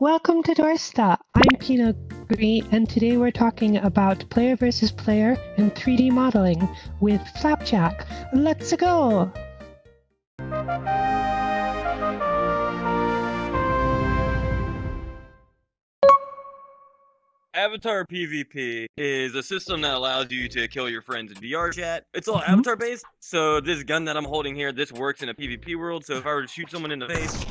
Welcome to Dorsta. I'm Pina Green, and today we're talking about player versus player and 3D modeling with Flapjack. Let's go! Avatar PvP is a system that allows you to kill your friends in VR chat. It's all Mhm. avatar based, so this gun that I'm holding here, this works in a PvP world, so if I were to shoot someone in the face,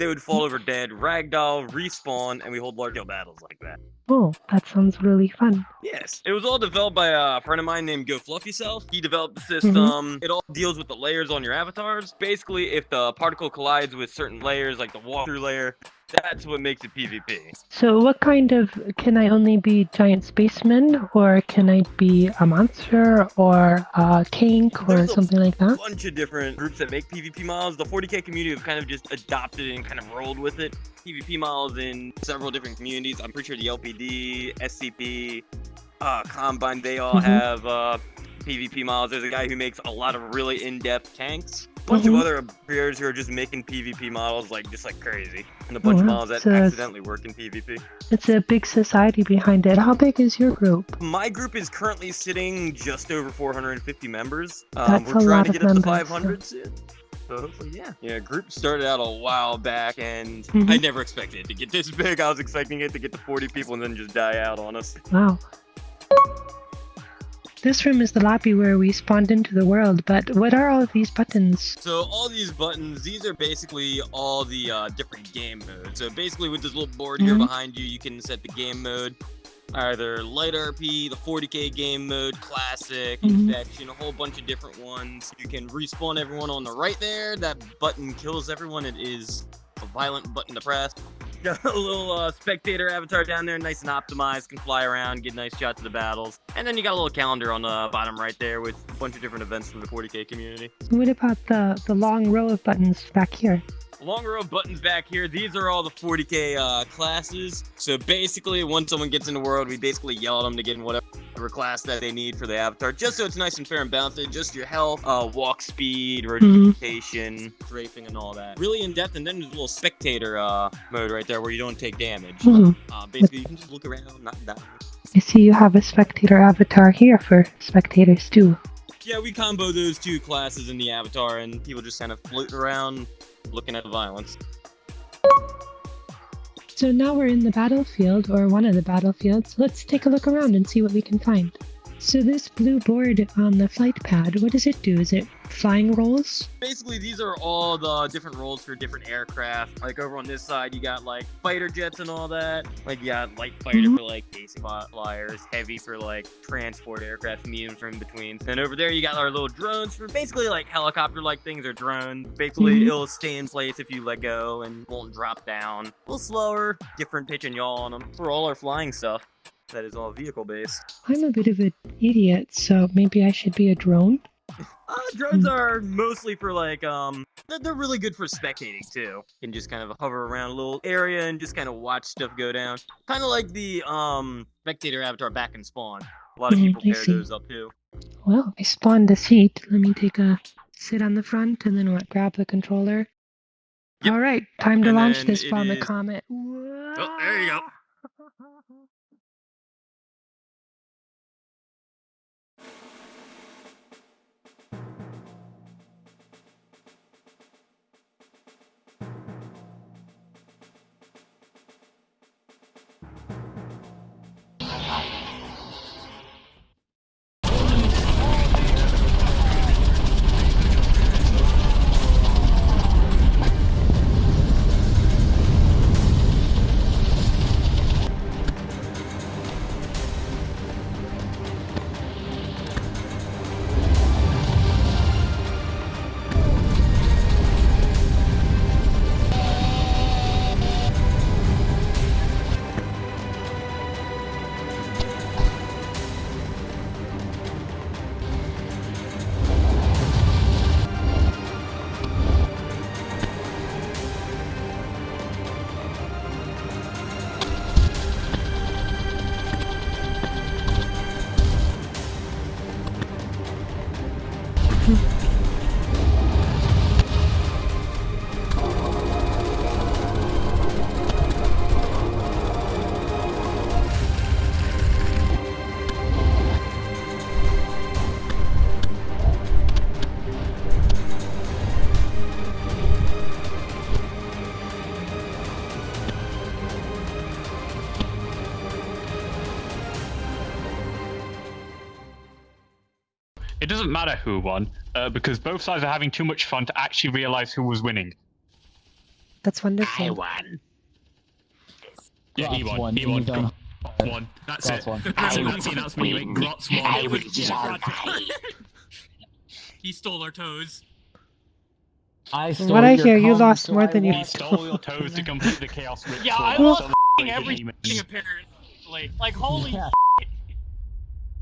they would fall over dead, ragdoll, respawn, and we hold large scale battles like that. Oh, that sounds really fun. Yes. It was all developed by a friend of mine named Go Fluffy Self. He developed the mm-hmm. system. It all deals with the layers on your avatars. Basically, if the particle collides with certain layers, like the walkthrough layer, that's what makes it PvP. So, what kind of can I only be giant spaceman, or can I be a monster, or a tank, or There's something like that? A bunch of different groups that make PvP models. The 40k community have kind of just adopted and kind of rolled with it. PvP models in several different communities. I'm pretty sure the LPD, SCP, uh, Combine, they all Mhm. have uh, PvP models. There's a guy who makes a lot of really in-depth tanks. A bunch Mhm. of other creators who are just making PvP models like just like crazy, and a bunch of wow. models that it's- accidentally work in PvP. It's a big society behind it. How big is your group? My group is currently sitting just over 450 members. Um, That's we're a trying lot to of get up to members, 500 soon. So hopefully, yeah. Yeah, group started out a while back, and I Mhm. never expected it to get this big. I was expecting it to get to 40 people and then just die out on us. Wow. This room is the lobby where we spawned into the world, but what are all of these buttons? So all these buttons, these are basically all the uh, different game modes. So basically, with this little board here Mhm. behind you, you can set the game mode. Either light RP, the 40k game mode, classic, Mhm. infection, a whole bunch of different ones. You can respawn everyone on the right there. That button kills everyone. It is a violent button to press. Got a little uh, spectator avatar down there, nice and optimized, can fly around, get nice shots of the battles. And then you got a little calendar on the bottom right there with a bunch of different events from the 40k community. What about the, the long row of buttons back here? Long row of buttons back here. These are all the 40k uh, classes. So basically, once someone gets in the world, we basically yell at them to get in whatever class that they need for the avatar, just so it's nice and fair and balanced. Just your health, uh, walk speed, rotation, strafing, and all that. Really in depth. And then there's a little spectator uh, mode right there where you don't take damage. Hmm. Uh, basically, you can just look around, not die. I see you have a spectator avatar here for spectators too. Yeah, we combo those two classes in the avatar, and people just kind of float around, looking at violence. So now we're in the battlefield, or one of the battlefields. Let's take a look around and see what we can find. So this blue board on the flight pad, what does it do? Is it flying roles? basically these are all the different roles for different aircraft like over on this side you got like fighter jets and all that like you got light fighter Mhm. for like basic fly- flyers heavy for like transport aircraft medium for in between and over there you got our little drones for basically like helicopter like things or drones basically Mhm. it'll stay in place if you let go and won't drop down a little slower different pitch and yaw on them for all our flying stuff that is all vehicle based I'm a bit of an idiot, so maybe I should be a drone? Uh, drones are mostly for like um they're, really good for spectating too. You can just kind of hover around a little area and just kind of watch stuff go down. Kind of like the um spectator avatar back in Spawn. A lot of Mhm, people pair those up too. Well, I spawned a seat. Let me take a sit on the front and then what, grab the controller. Yep. All right, time to And launch this bomb is- comet. Oh, there you go. Doesn't matter who won, uh, because both sides are having too much fun to actually realize who was winning. That's wonderful. I won. Yeah, he won. won, He won. you've done- That's Grotz it. won. That's I it. was That's the announcement. you make. Grotz won. I was was- just. He stole our toes. I stole What I your hear, you lost so more I than you He stole your toes to complete the chaos ritual. Yeah, I so lost the f***ing everything demons. apparently. Like holy Yeah.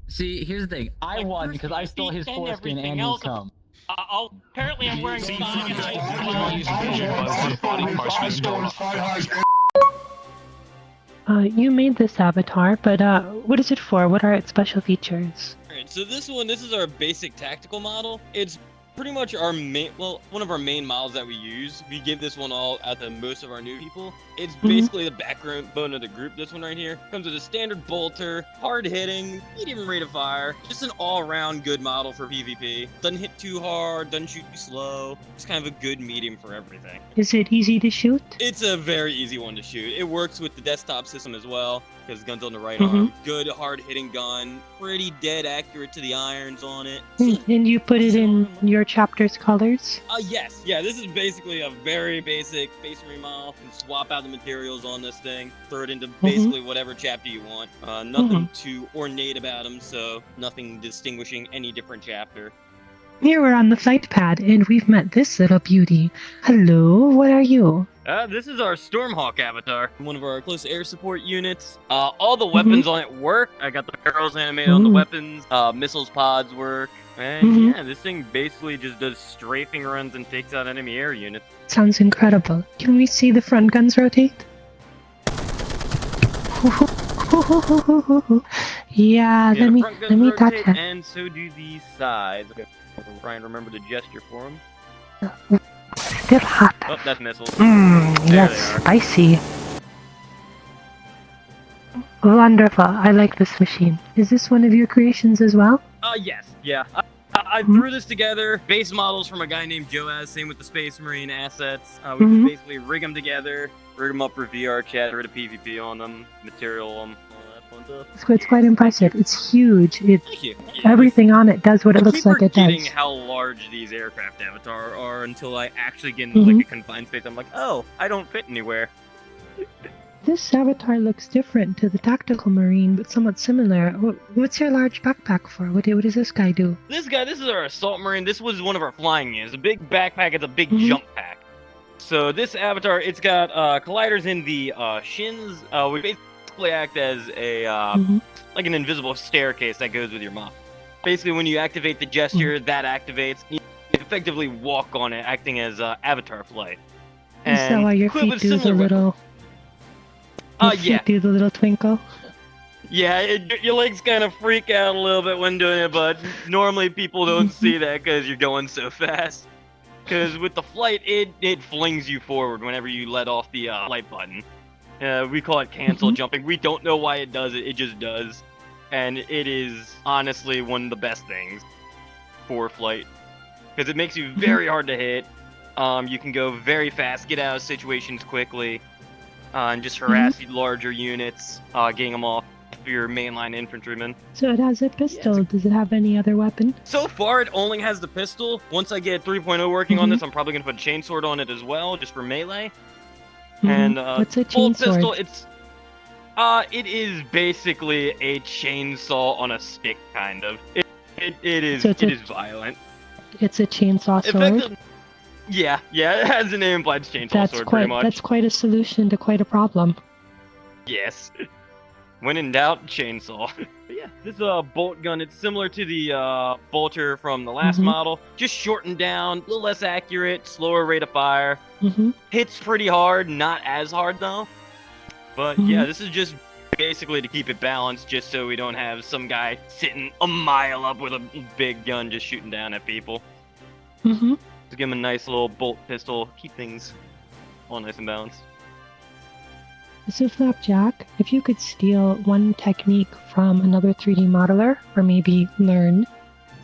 See, here's the thing. I Like, won because I stole his and foreskin everything and his else. cum. uh, oh apparently I'm wearing See, thigh. Uh, you made this avatar, but uh, what is it for? What are its special features? Alright, so this one, this is our basic tactical model. It's pretty much our main, well, one of our main models that we use. We give this one all out to most of our new people. It's Mhm. basically the backbone of the group. This one right here comes with a standard bolter, hard hitting, medium rate of fire, just an all-around good model for PvP. Doesn't hit too hard, doesn't shoot too slow. Just kind of a good medium for everything. Is it easy to shoot? It's a very easy one to shoot. It works with the desktop system as well, because gun's on the right Mhm. arm. Good hard hitting gun, pretty dead accurate to the irons on it. And you put it in your chapter's colors? Uh, yes, yeah, this is basically a very basic Space Marine model. You can swap out the materials on this thing, throw it into basically whatever chapter you want. Uh, nothing too ornate about them, so nothing distinguishing any different chapter. Here we're on the flight pad, and we've met this little beauty. Hello, what are you? Uh, this is our Stormhawk avatar, one of our close air support units. Uh, all the weapons on it work. I got the barrels animated on the weapons. Uh, missiles pods work. And Mhm. yeah, this thing basically just does strafing runs and takes out enemy air units. Sounds incredible. Can we see the front guns rotate? yeah, Yeah, let me let me touch that. and so do the sides. Okay, try and remember the gesture for him. Still hot. Oh, that's missiles. Mmm, yes, they are. spicy. Wonderful. I like this machine. Is this one of your creations as well? Uh, yes, yeah. I, I, I Mhm. threw this together. Base models from a guy named Joaz. Same with the Space Marine assets. Uh, we Mhm. just basically rig them together, rig them up for VR chat, rid of PvP on them, material them, It's, it's quite impressive. It's huge. It Thank you. Yeah, everything on it does what I it looks like it does. how large these aircraft avatar are until I actually get in Mhm. like a confined space. I'm like, oh, I don't fit anywhere. This avatar looks different to the tactical marine, but somewhat similar. What's your large backpack for? What, what does this guy do? This guy, this is our assault marine. This was one of our flying units. A big backpack. It's a big Mhm. jump pack. So this avatar, it's got uh, colliders in the uh, shins. Uh, we basically act as a uh, Mhm. like an invisible staircase that goes with your mop. Basically, when you activate the gesture, that activates. You effectively walk on it, acting as uh, avatar flight. Is that why your feet do the little? Uh, your feet yeah. do the little twinkle. Yeah, it, your legs kind of freak out a little bit when doing it, but normally people don't see that because you're going so fast. Because with the flight, it it flings you forward whenever you let off the uh, flight button. Uh, we call it cancel Mhm. jumping. We don't know why it does it. It just does, and it is honestly one of the best things for flight because it makes you very hard to hit. Um, you can go very fast, get out of situations quickly, uh, and just harass larger units, uh, getting them off your mainline infantrymen. So it has a pistol. Does it have any other weapon? So far, it only has the pistol. Once I get 3.0 working on Mhm. this, I'm probably gonna put a chainsword on it as well, just for melee. Mhm. And uh, What's a full pistol, chainsword? it's uh, it is basically a chainsaw on a stick, kind of. It it, it is So it a- is violent. It's a chainsaw sword. Yeah, yeah, it has the name implied chainsaw That's sword, quite pretty much. that's quite a solution to quite a problem. Yes. When in doubt, chainsaw. but yeah, this is a bolt gun. It's similar to the uh, bolter from the last Mhm. model, just shortened down, a little less accurate, slower rate of fire. hmm Hits pretty hard, not as hard though. But yeah, Mhm. this is just basically to keep it balanced, just so we don't have some guy sitting a mile up with a big gun just shooting down at people. hmm To give him a nice little bolt pistol, keep things all nice and balanced. So Flapjack, if you could steal one technique from another 3D modeler, or maybe learn,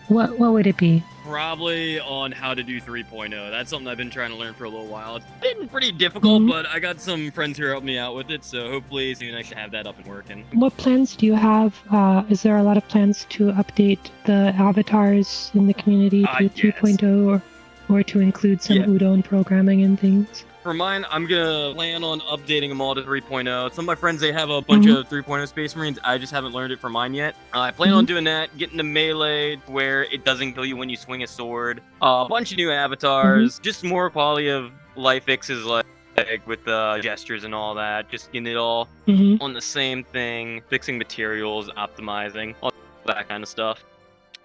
what what would it be? probably on how to do 3.0. That's something I've been trying to learn for a little while. It's been pretty difficult, Mhm. but I got some friends who are helping me out with it, so hopefully soon I should have that up and working. What plans do you have? Uh, is there a lot of plans to update the avatars in the community Uh, to yes. 3.0 or, or to include some Yeah. Udon programming and things? For mine, I'm gonna plan on updating them all to 3.0. Some of my friends they have a bunch Mhm. of 3.0 Space Marines. I just haven't learned it for mine yet. Uh, I plan on Mhm. doing that, getting the melee where it doesn't kill you when you swing a sword. Uh, a bunch of new avatars, just more quality of life fixes like. Like with the gestures and all that, just getting it all hmm on the same thing, fixing materials, optimizing, all that kind of stuff.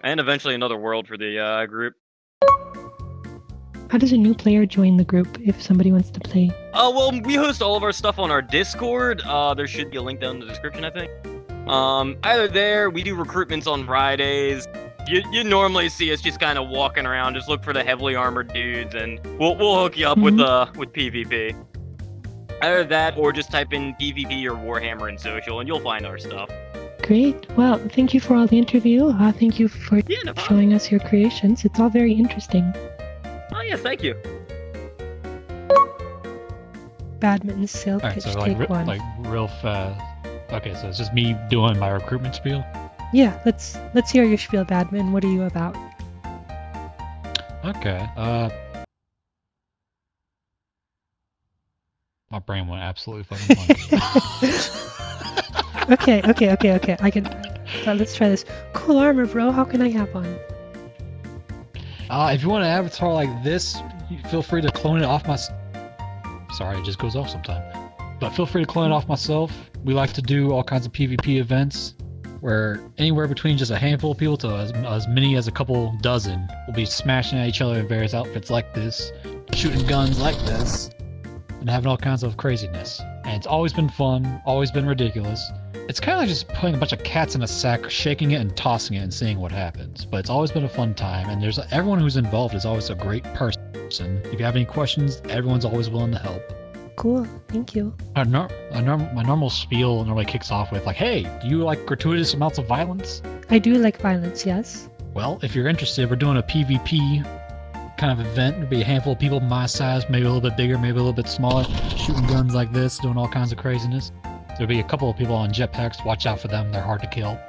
And eventually another world for the uh, group. How does a new player join the group if somebody wants to play? Oh well, we host all of our stuff on our Discord. Uh, there should be a link down in the description, I think. Um, either there, we do recruitments on Fridays. You, you normally see us just kind of walking around, just look for the heavily armored dudes, and we'll we'll hook you up with Mhm. uh with PvP. Either that, or just type in PvP or Warhammer in social, and you'll find our stuff. Great. Well, thank you for all the interview. Uh, thank you for Yeah, no showing us your creations. It's all very interesting. Yeah, thank you. Badminton, silk, Alright, pitch, so like, take re- one. like real fast. Okay, so it's just me doing my recruitment spiel. Yeah, let's let's hear your spiel, Badminton. What are you about? Okay. Uh. My brain went absolutely fucking blank. okay, okay, okay, okay. I can. Uh, let's try this. Cool armor, bro. How can I have one? Uh, if you want an avatar like this, feel free to clone it off my. Sorry, it just goes off sometime. But feel free to clone it off myself. We like to do all kinds of PvP events where anywhere between just a handful of people to as, as many as a couple dozen will be smashing at each other in various outfits like this, shooting guns like this, and having all kinds of craziness. And it's always been fun, always been ridiculous. It's kind of like just putting a bunch of cats in a sack, shaking it and tossing it and seeing what happens. But it's always been a fun time, and there's everyone who's involved is always a great person. If you have any questions, everyone's always willing to help. Cool. Thank you. Our nor- our norm- my normal spiel normally kicks off with like, "Hey, do you like gratuitous amounts of violence?" I do like violence. Yes. Well, if you're interested, we're doing a PvP kind of event. There'll be a handful of people my size, maybe a little bit bigger, maybe a little bit smaller, shooting guns like this, doing all kinds of craziness. There'll be a couple of people on jetpacks. Watch out for them; they're hard to kill.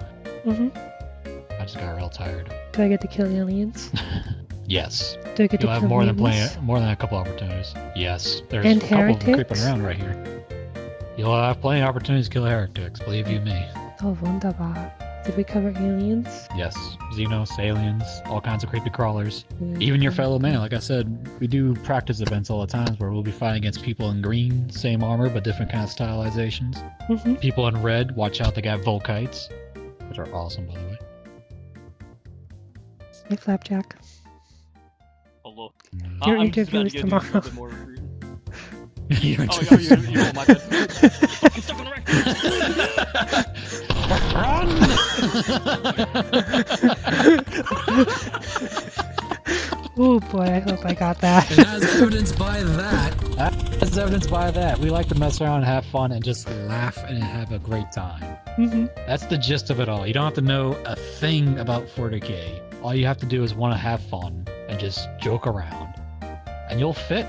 Mhm. I just got real tired. Do I get to kill aliens? Yes, Do I get you'll to have kill more than plenty, more than a couple opportunities. Yes, there's And a couple of them creeping around right here. You'll have plenty of opportunities to kill heretics. Believe you me. Oh, wunderbar. Did we cover aliens? Yes, Xenos, aliens, all kinds of creepy crawlers. Even your fellow man, like I said, we do practice events all the times where we'll be fighting against people in green, same armor, but different kind of stylizations. hmm People in red, watch out, they got Volkites, which are awesome, by the way. Hey, Flapjack. Hello. Mm. Your Uh, I'm interview is to go do a tomorrow. little bit more recruiting. You're Oh, oh, you, you, oh, my bad. Fucking stuck on the oh boy, I hope I got that. And as evidenced by that, As evidenced by that, we like to mess around and have fun and just laugh and have a great time. hmm That's the gist of it all. You don't have to know a thing about 40k. All you have to do is want to have fun and just joke around. And you'll fit.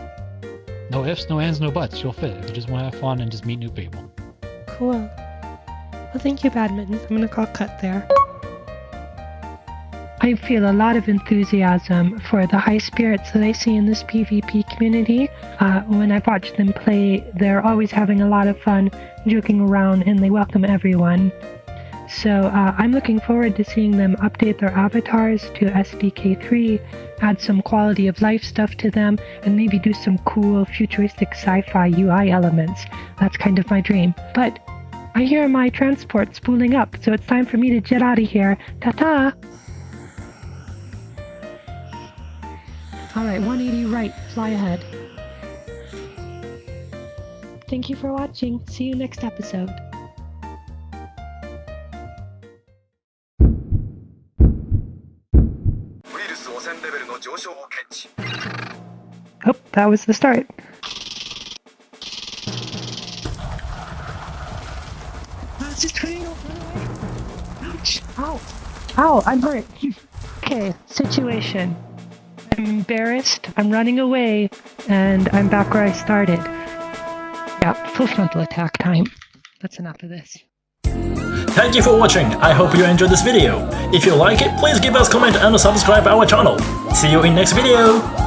No ifs, no ands, no buts. You'll fit if you just want to have fun and just meet new people. Cool. Well, thank you, Badminton. I'm gonna call cut there. I feel a lot of enthusiasm for the high spirits that I see in this PvP community. Uh, when I watch them play, they're always having a lot of fun, joking around, and they welcome everyone. So uh, I'm looking forward to seeing them update their avatars to SDK3, add some quality of life stuff to them, and maybe do some cool futuristic sci-fi UI elements. That's kind of my dream. But I hear my transport spooling up, so it's time for me to jet out of here. Ta-ta! Alright, 180 right, fly ahead. Thank you for watching. See you next episode. Oh, that was the start. It's a tornado! Ouch! Ow! Ow, I'm hurt. Okay, situation. I'm embarrassed. I'm running away, and I'm back where I started. Yeah, full frontal attack time. That's enough of this. Thank you for watching, I hope you enjoyed this video. If you like it, please give us comment and subscribe our channel. See you in next video!